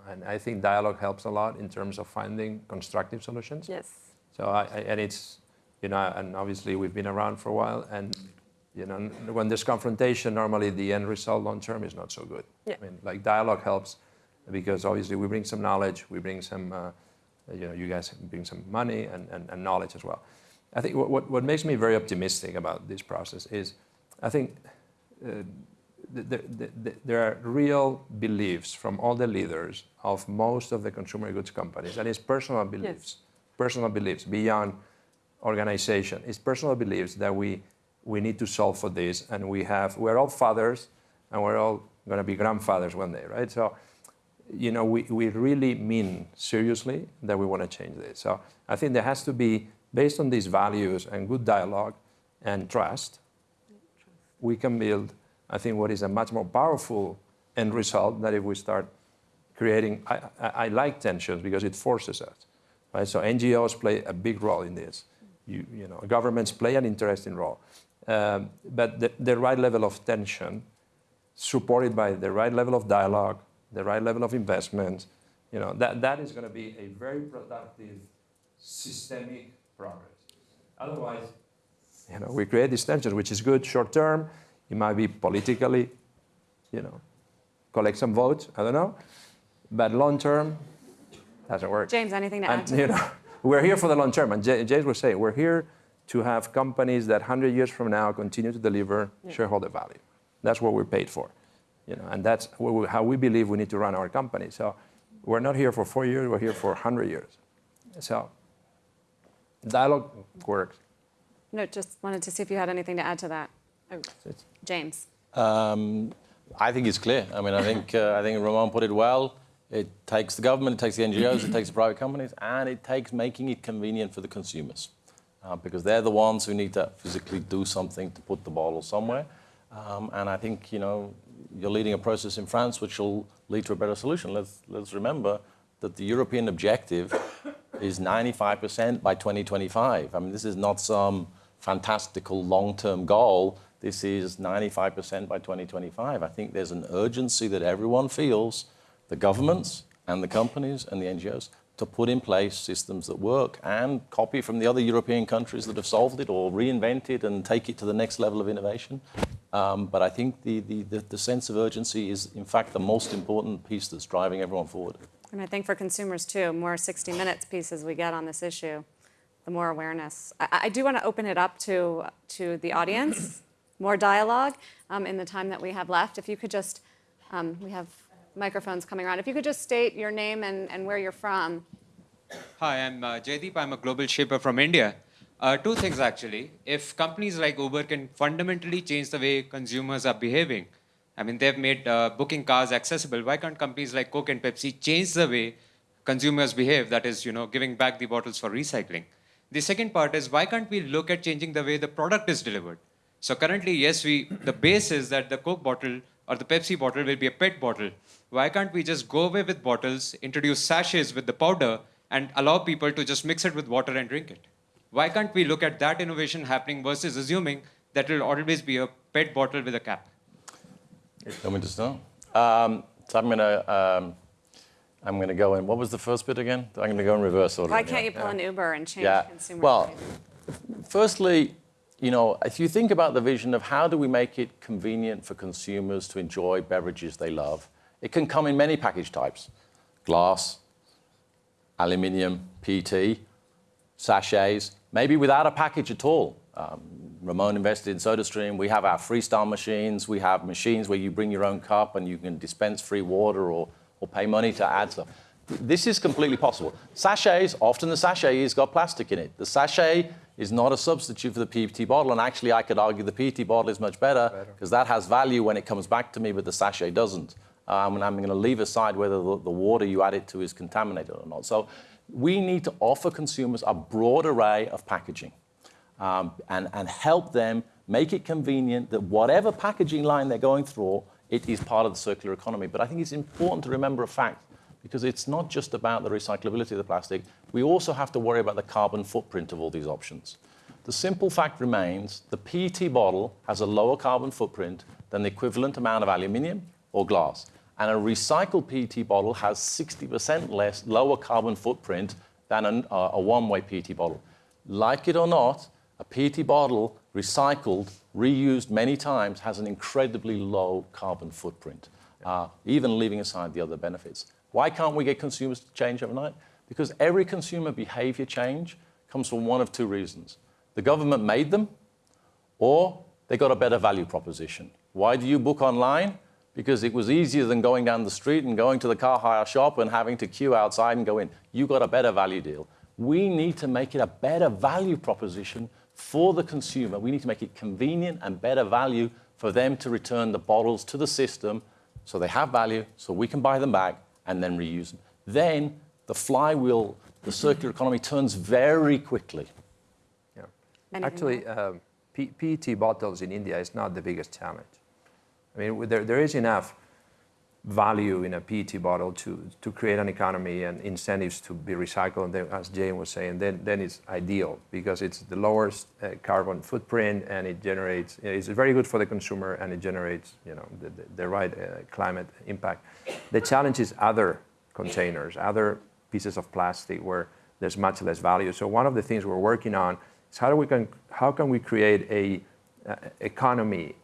and I think dialogue helps a lot in terms of finding constructive solutions. Yes. So I, I, and it's, you know, and obviously we've been around for a while, and you know, when there's confrontation, normally the end result long term is not so good. Yeah. I mean, like dialogue helps because obviously we bring some knowledge, we bring some, uh, you know, you guys bring some money and, and, and knowledge as well. I think what, what, what makes me very optimistic about this process is, I think. Uh, the, the, the, there are real beliefs from all the leaders of most of the consumer goods companies, and it's personal beliefs, personal beliefs beyond organization. It's personal beliefs that we, we need to solve for this, and we have, we're all fathers, and we're all going to be grandfathers one day, right? So, you know, we, we really mean seriously that we want to change this. So I think there has to be, based on these values and good dialogue and trust, we can build I think what is a much more powerful end result that if we start creating, I, I, I, like tensions because it forces us, right? So NGOs play a big role in this. You, you know, governments play an interesting role. Um, but the, the right level of tension, supported by the right level of dialogue, the right level of investment, you know, that, that is going to be a very productive, systemic progress. Otherwise, you know, we create these tensions, which is good short term, it might be politically, you know, collect some votes. I don't know, but long term doesn't work. James, anything to add to you know, we're here for the long term, and J- James was saying we're here to have companies that 100 years from now continue to deliver shareholder value. That's what we're paid for, you know, and that's we, how we believe we need to run our company. So we're not here for four years; we're here for 100 years. So dialogue works. No, just wanted to see if you had anything to add to that. Oh, James. Um, I think it's clear. I mean, I think uh, I think Ramon put it well. It takes the government, it takes the NGOs, it takes the private companies, and it takes making it convenient for the consumers, uh, because they're the ones who need to physically do something to put the bottle somewhere. Um, and I think you know you're leading a process in France which will lead to a better solution. Let's let's remember that the European objective is 95% by 2025. I mean, this is not some fantastical long-term goal. This is 95% by 2025. I think there's an urgency that everyone feels, the governments and the companies and the NGOs, to put in place systems that work and copy from the other European countries that have solved it or reinvent it and take it to the next level of innovation. Um, but I think the, the, the, the sense of urgency is, in fact, the most important piece that's driving everyone forward. And I think for consumers too, more 60 Minutes pieces we get on this issue, the more awareness. I, I do want to open it up to, to the audience, more dialogue um, in the time that we have left. If you could just, um, we have microphones coming around. If you could just state your name and, and where you're from. Hi, I'm uh, Jaydeep. I'm a global shaper from India. Uh, two things actually. If companies like Uber can fundamentally change the way consumers are behaving, I mean, they've made uh, booking cars accessible. Why can't companies like Coke and Pepsi change the way consumers behave? That is, you know, giving back the bottles for recycling. The second part is why can't we look at changing the way the product is delivered? So currently, yes, we the base is that the Coke bottle or the Pepsi bottle will be a PET bottle. Why can't we just go away with bottles, introduce sachets with the powder, and allow people to just mix it with water and drink it? Why can't we look at that innovation happening versus assuming that it will always be a PET bottle with a cap? Want me to start? Um, so I'm going to um, I'm going to go in. What was the first bit again? I'm going to go in reverse order. Why can't you pull an Uber and change Yeah. consumer Well, behavior? Firstly, you know, if you think about the vision of how do we make it convenient for consumers to enjoy beverages they love, it can come in many package types: glass, aluminium, PET, sachets, maybe without a package at all. Um, Ramon invested in SodaStream. We have our freestyle machines. We have machines where you bring your own cup and you can dispense free water or, or pay money to add stuff. This is completely possible. Sachets, often the sachet has got plastic in it. The sachet is not a substitute for the PET bottle, and actually I could argue the PET bottle is much better because that has value when it comes back to me, but the sachet doesn't. Um, and I'm going to leave aside whether the, the water you add it to is contaminated or not. So we need to offer consumers a broad array of packaging um, and, and help them make it convenient that whatever packaging line they're going through, it is part of the circular economy. But I think it's important to remember a fact because it's not just about the recyclability of the plastic. We also have to worry about the carbon footprint of all these options. The simple fact remains the PET bottle has a lower carbon footprint than the equivalent amount of aluminium or glass. And a recycled PET bottle has 60% less lower carbon footprint than an, uh, a one-way PET bottle. Like it or not, a PET bottle recycled, reused many times, has an incredibly low carbon footprint, uh, even leaving aside the other benefits. Why can't we get consumers to change overnight? Because every consumer behavior change comes from one of two reasons. The government made them, or they got a better value proposition. Why do you book online? Because it was easier than going down the street and going to the car hire shop and having to queue outside and go in. You got a better value deal. We need to make it a better value proposition for the consumer. We need to make it convenient and better value for them to return the bottles to the system so they have value, so we can buy them back and then reuse them. Then the flywheel, the circular economy turns very quickly. Yeah. Anything Actually, um, PET bottles in India is not the biggest challenge. I mean, there, there is enough value in a PET bottle to, to create an economy and incentives to be recycled. And then, as Jane was saying, then, then it's ideal because it's the lowest uh, carbon footprint and it generates, it's very good for the consumer and it generates, you know, the, the, the right uh, climate impact. The challenge is other containers, other pieces of plastic where there's much less value. So one of the things we're working on is how, do we can, how can we create a uh, economy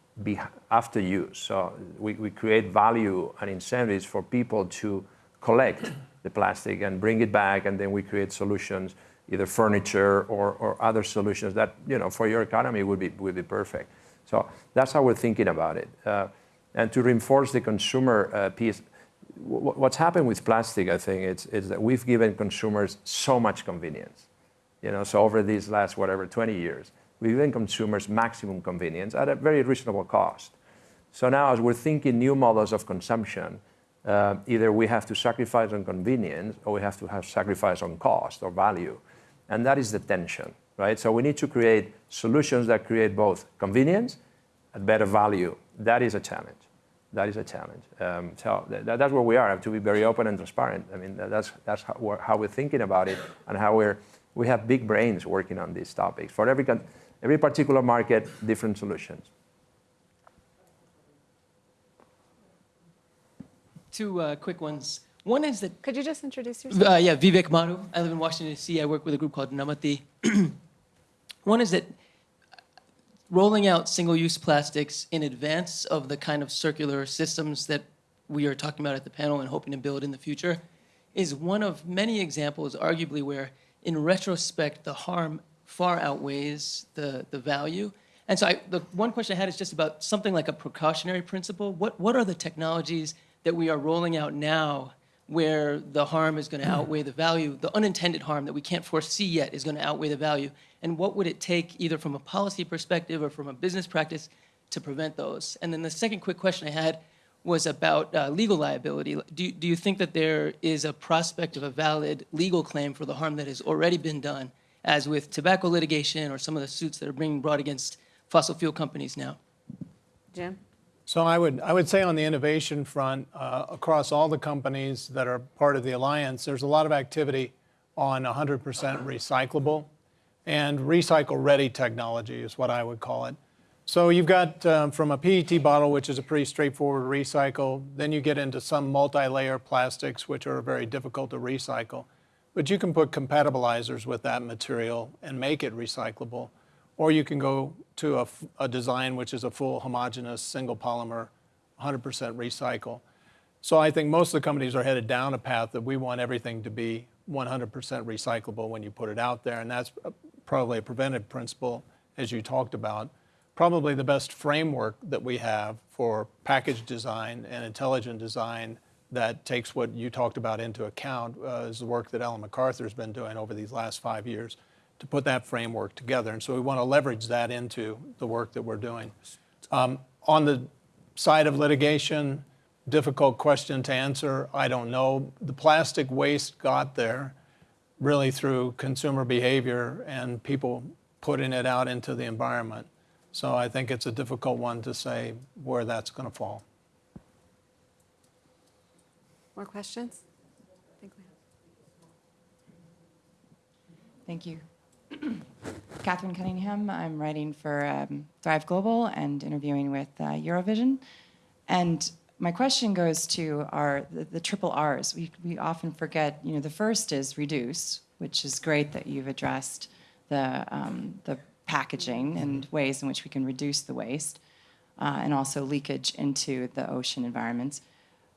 after use. So we, we create value and incentives for people to collect the plastic and bring it back, and then we create solutions, either furniture or, or other solutions that, you know, for your economy would be, would be perfect. So that's how we're thinking about it. Uh, and to reinforce the consumer uh, piece, what's happened with plastic, I think, is, is that we've given consumers so much convenience. You know, so over these last, whatever, 20 years, we've given consumers maximum convenience at a very reasonable cost. So now, as we're thinking new models of consumption, uh, either we have to sacrifice on convenience or we have to have sacrifice on cost or value. And that is the tension, right? So we need to create solutions that create both convenience and better value. That is a challenge. That is a challenge. Um, so th- that's where we are. To be very open and transparent. I mean, that's, that's how we're, how we're thinking about it and how we're, we have big brains working on these topics. For every, every particular market, different solutions. Two uh, quick ones. One is that, Could you just introduce yourself? uh, yeah, Vivek Maru. I live in Washington, D.C. I work with a group called Namati. One is that rolling out single-use plastics in advance of the kind of circular systems that we are talking about at the panel and hoping to build in the future is one of many examples, arguably, where in retrospect, the harm far outweighs the, the value. And so I, the one question I had is just about something like a precautionary principle. What, what are the technologies that we are rolling out now where the harm is going to outweigh the value, the unintended harm that we can't foresee yet is going to outweigh the value? And what would it take, either from a policy perspective or from a business practice, to prevent those? And then the second quick question I had was about uh, legal liability. Do, do you think that there is a prospect of a valid legal claim for the harm that has already been done, as with tobacco litigation or some of the suits that are being brought against fossil fuel companies now? Jim? So I would, I would say on the innovation front, uh, across all the companies that are part of the alliance, there's a lot of activity on 100% recyclable and recycle-ready technology is what I would call it. So you've got um, from a PET bottle, which is a pretty straightforward recycle, then you get into some multi-layer plastics, which are very difficult to recycle. But you can put compatibilizers with that material and make it recyclable. Or you can go to a design which is a full homogeneous single polymer, 100% recycle. So I think most of the companies are headed down a path that we want everything to be 100% recyclable when you put it out there. And that's probably a preventive principle, as you talked about. Probably the best framework that we have for package design and intelligent design that takes what you talked about into account uh, is the work that Ellen MacArthur has been doing over these last five years to put that framework together. And so we want to leverage that into the work that we're doing. Um, on the side of litigation, difficult question to answer. I don't know. The plastic waste got there really through consumer behavior and people putting it out into the environment. So I think it's a difficult one to say where that's going to fall. More questions? Thank you. Catherine Cunningham. I'm writing for um, Thrive Global and interviewing with uh, Eurovision. And my question goes to our the, the, triple R's. We, we often forget, you know, the first is reduce, which is great that you've addressed the, um, the packaging and ways in which we can reduce the waste uh, and also leakage into the ocean environments.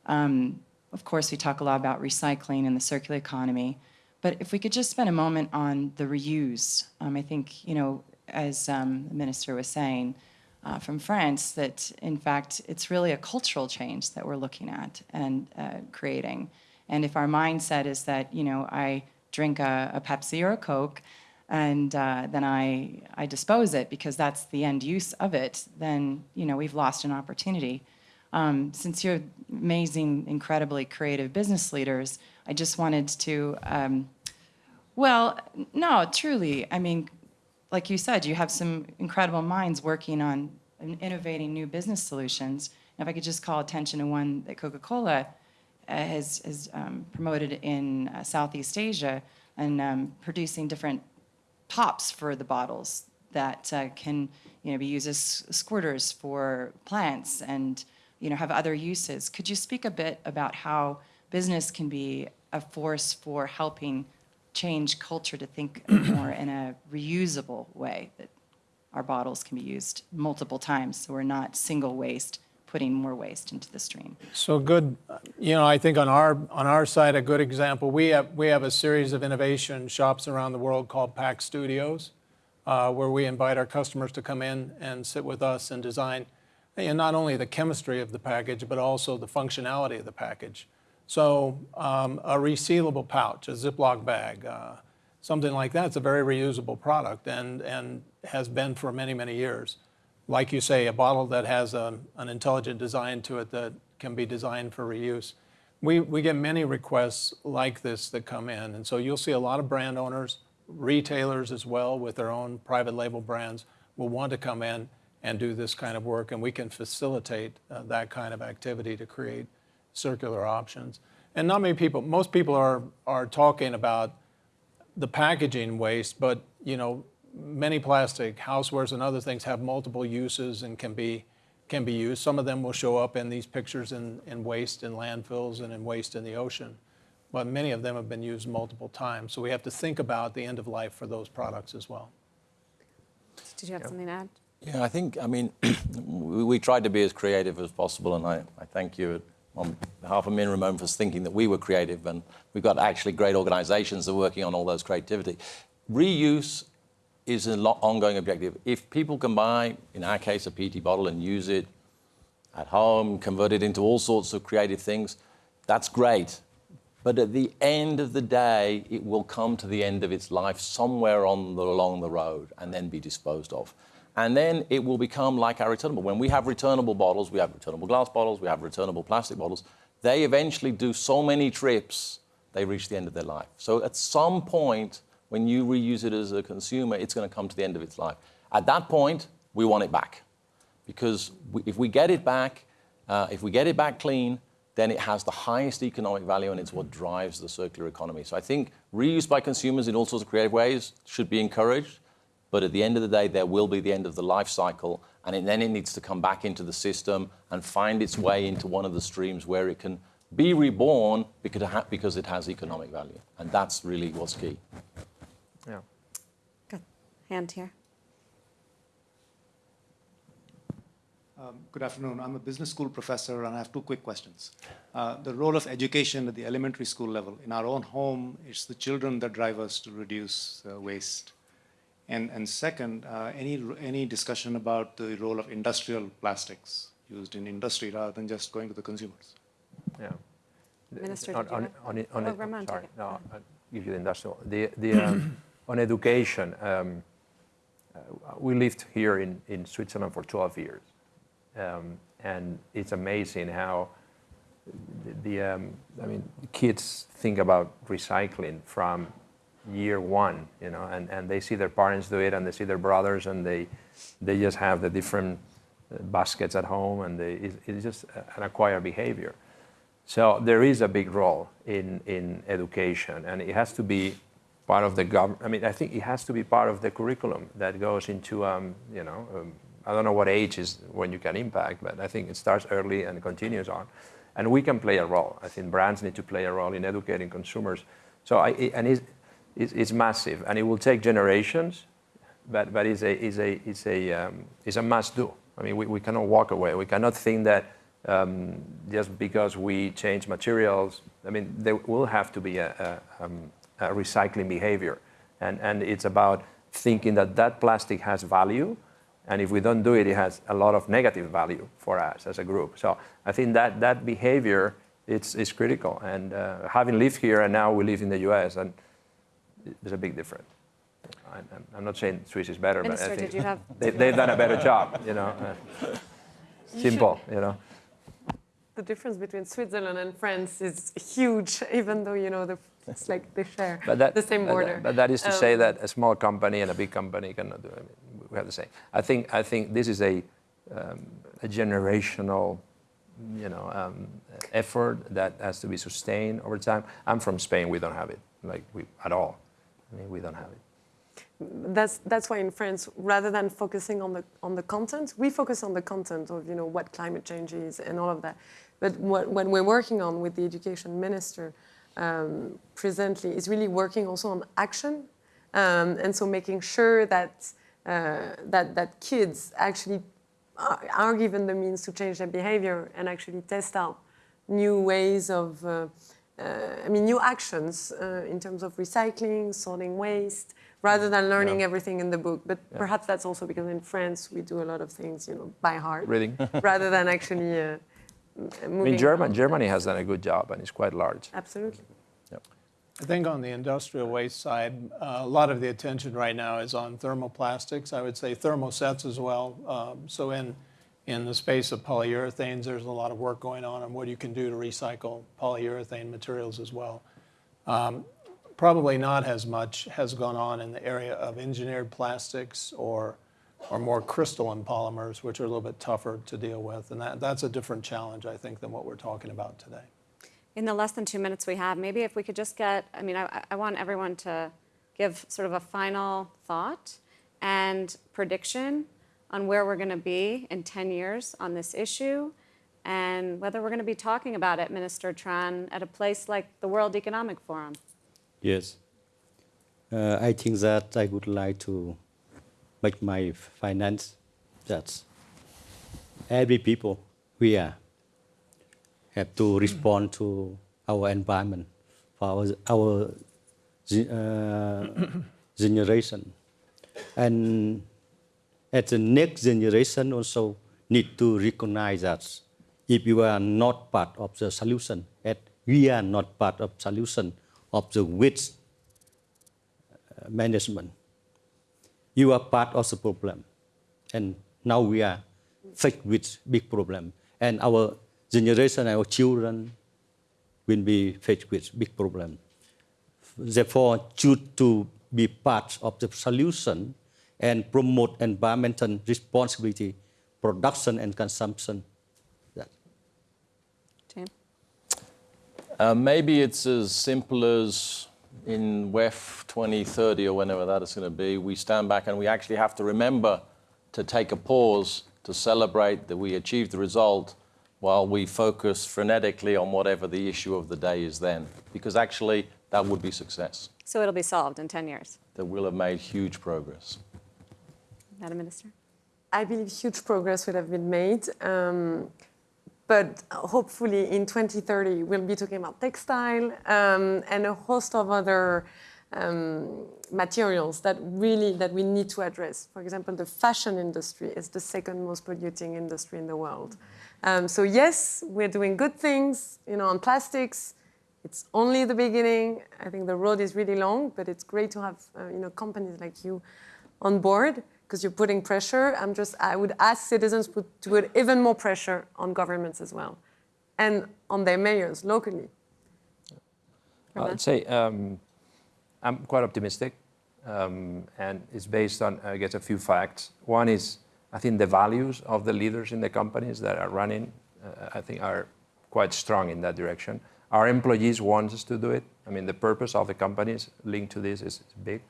Um, of course, we talk a lot about recycling and the circular economy. But if we could just spend a moment on the reuse, um, I think, you know, as um, the minister was saying uh, from France, that in fact it's really a cultural change that we're looking at and uh, creating. And if our mindset is that, you know, I drink a, a Pepsi or a Coke and uh, then I, I dispose it because that's the end use of it, then, you know, we've lost an opportunity. Um, since you're amazing, incredibly creative business leaders, I just wanted to, um, well, no, truly. I mean, like you said, you have some incredible minds working on innovating new business solutions. And if I could just call attention to one that Coca-Cola uh, has, has um, promoted in uh, Southeast Asia and um, producing different tops for the bottles that uh, can you know, be used as squirters for plants and you know, have other uses. Could you speak a bit about how business can be a force for helping change culture to think more in a reusable way, that our bottles can be used multiple times, so we're not single waste, putting more waste into the stream. So good, you know, I think on our, on our side, a good example, we have, we have a series of innovation shops around the world called Pack Studios, uh, where we invite our customers to come in and sit with us and design and not only the chemistry of the package, but also the functionality of the package. So um, a resealable pouch, a Ziploc bag, uh, something like that, it's a very reusable product and, and has been for many, many years. Like you say, a bottle that has a, an intelligent design to it that can be designed for reuse. We, we get many requests like this that come in. And so you'll see a lot of brand owners, retailers as well with their own private label brands will want to come in and do this kind of work. And we can facilitate uh, that kind of activity to create circular options. And not many people, most people are, are talking about the packaging waste, but you know, many plastic housewares and other things have multiple uses and can be, can be used. Some of them will show up in these pictures in, in waste in landfills and in waste in the ocean. But many of them have been used multiple times. So we have to think about the end of life for those products as well. Did you have something to add? Yeah, I think, I mean, we, tried to be as creative as possible, and I, I thank you on behalf of and Ramon for thinking that we were creative, and we've got actually great organizations that are working on all those creativity. Reuse is an ongoing objective. If people can buy, in our case, a PET bottle and use it at home, convert it into all sorts of creative things, that's great. But at the end of the day, it will come to the end of its life somewhere on the, along the road and then be disposed of. And then it will become like our returnable. When we have returnable bottles, we have returnable glass bottles, we have returnable plastic bottles, they eventually do so many trips, they reach the end of their life. So at some point, when you reuse it as a consumer, it's going to come to the end of its life. At that point, we want it back. Because we, if we get it back, uh, if we get it back clean, then it has the highest economic value and it's what drives the circular economy. So I think reuse by consumers in all sorts of creative ways should be encouraged. But at the end of the day, there will be the end of the life cycle, and it, then it needs to come back into the system and find its way into one of the streams where it can be reborn because it, ha- because it has economic value. And that's really what's key. Yeah. Good. Hand here. Um, good afternoon. I'm a business school professor, and I have two quick questions. Uh, the role of education at the elementary school level. In our own home, it's the children that drive us to reduce uh, waste. And, and second, uh, any, any discussion about the role of industrial plastics used in industry rather than just going to the consumers? Yeah. Minister, on, on, on, on Oh, it- Ramon, sorry, no, I'll give you the industrial. The, the, um, on education, um, uh, we lived here in, in Switzerland for 12 years. Um, and it's amazing how the, the um, I mean, kids think about recycling from year one, you know, and, and they see their parents do it and they see their brothers and they, they just have the different uh, baskets at home and they, it, it's just an acquired behavior. So there is a big role in, in education and it has to be part of the gov. I mean, I think it has to be part of the curriculum that goes into, um, you know, um, I don't know what age is when you can impact, but I think it starts early and continues on. And we can play a role. I think brands need to play a role in educating consumers. So I, and it's, it's, it's massive, and it will take generations, but, but it's a, it's a, it's a, um, it's a must do. I mean, we, we cannot walk away. We cannot think that um, just because we change materials, I mean, there will have to be a, a, um, a recycling behavior. And, and it's about thinking that that plastic has value. And if we don't do it, it has a lot of negative value for us as a group. So I think that that behavior it's, it's critical. And uh, having lived here and now we live in the US, and there's a big difference. I, I'm not saying Swiss is better, Minister, but I think have? they, they've done a better job. You know, uh, simple. You know. The difference between Switzerland and France is huge, even though you know the, it's like they share But that, the same border. But that is to say Um, that a small company and a big company cannot do it. I mean, we have the same. I think, I think this is a, um, a generational you know, um, effort that has to be sustained over time. I'm from Spain. We don't have it like we, at all. I mean, we don't have it. that's that's why in France, rather than focusing on the on the content, we focus on the content of you know what climate change is and all of that. But what, what we're working on with the education minister um, presently is really working also on action, um, and so making sure that uh, that that kids actually are, given the means to change their behavior and actually test out new ways of. Uh, I mean, new actions uh, in terms of recycling, sorting waste, rather than learning everything in the book. But perhaps that's also because in France we do a lot of things, you know, by heart, Reading. rather than actually uh, m- I moving. mean, German, Germany has done a good job and it's quite large. Absolutely. I think on the industrial waste side, uh, a lot of the attention right now is on thermoplastics. I would say thermosets as well. Um, so in in the space of polyurethanes, there's a lot of work going on on what you can do to recycle polyurethane materials as well. Um, probably not as much has gone on in the area of engineered plastics or or more crystalline polymers, which are a little bit tougher to deal with, and that, that's a different challenge, I think, than what we're talking about today. In the less than two minutes we have, maybe if we could just get, I mean, I, I want everyone to give sort of a final thought and prediction on where we're going to be in 10 years on this issue and whether we're going to be talking about it, Minister Tran, at a place like the World Economic Forum. Yes. Uh, I think that I would like to make my finance that every people we are have to respond to our environment for our, our uh, generation. And at the next generation also need to recognize that if you are not part of the solution, that we are not part of solution of the waste uh, management. You are part of the problem. And now we are faced with big problem. And our generation, our children will be faced with big problem. Therefore, choose to be part of the solution and promote environmental responsibility, production and consumption. That. James? Uh, maybe it's as simple as in WEF 2030 or whenever that is going to be, we stand back and we actually have to remember to take a pause to celebrate that we achieved the result while we focus frenetically on whatever the issue of the day is then. Because actually, that would be success. So it'll be solved in 10 years. That we'll have made huge progress. Madam Minister? I believe huge progress would have been made. Um, but hopefully in 2030, we'll be talking about textile um, and a host of other um, materials that really that we need to address. For example, the fashion industry is the second most polluting industry in the world. Um, so yes, we're doing good things, you know, on plastics. It's only the beginning. I think the road is really long, but it's great to have, uh, you know, companies like you on board because you're putting pressure. I'm just, I would ask citizens put, to put even more pressure on governments as well, and on their mayors locally. I'd say um, I'm quite optimistic, um, and it's based on, I guess, a few facts. One is, I think the values of the leaders in the companies that are running, uh, I think, are quite strong in that direction. Our employees want us to do it. I mean, the purpose of the companies linked to this is big.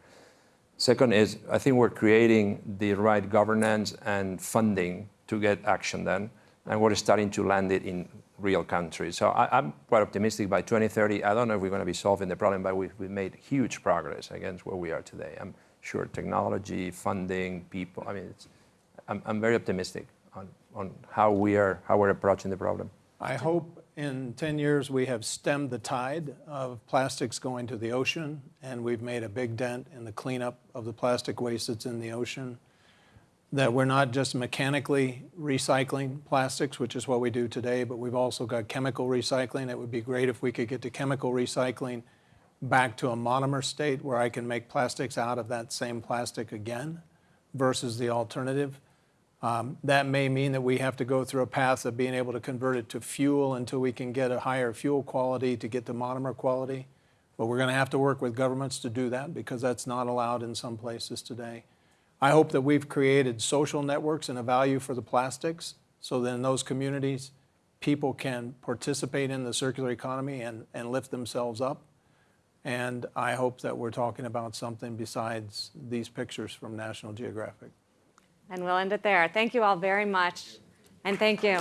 Second is, I think we're creating the right governance and funding to get action done, and we're starting to land it in real countries. So I, am quite optimistic by 2030. I don't know if we're going to be solving the problem, but we've, we've made huge progress against where we are today. I'm sure technology, funding, people. I mean, I'm, I'm very optimistic on, on how we are how we're approaching the problem. I hope in 10 years we have stemmed the tide of plastics going to the ocean, and we've made a big dent in the cleanup of the plastic waste that's in the ocean. That we're not just mechanically recycling plastics, which is what we do today, but we've also got chemical recycling. It would be great if we could get to chemical recycling back to a monomer state where I can make plastics out of that same plastic again versus the alternative. Um, that may mean that we have to go through a path of being able to convert it to fuel until we can get a higher fuel quality to get to monomer quality. But we're going to have to work with governments to do that because that's not allowed in some places today. I hope that we've created social networks and a value for the plastics so that in those communities, people can participate in the circular economy and, and lift themselves up. And I hope that we're talking about something besides these pictures from National Geographic. And we'll end it there. Thank you all very much. And thank you.